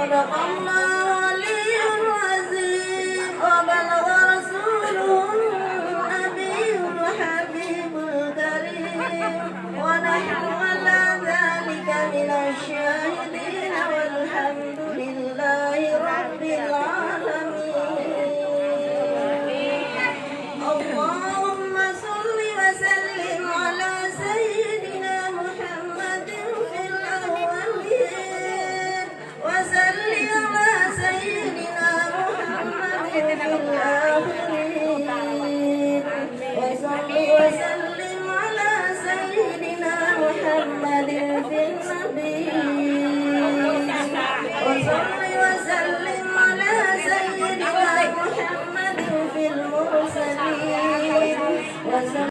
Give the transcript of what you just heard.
little mama.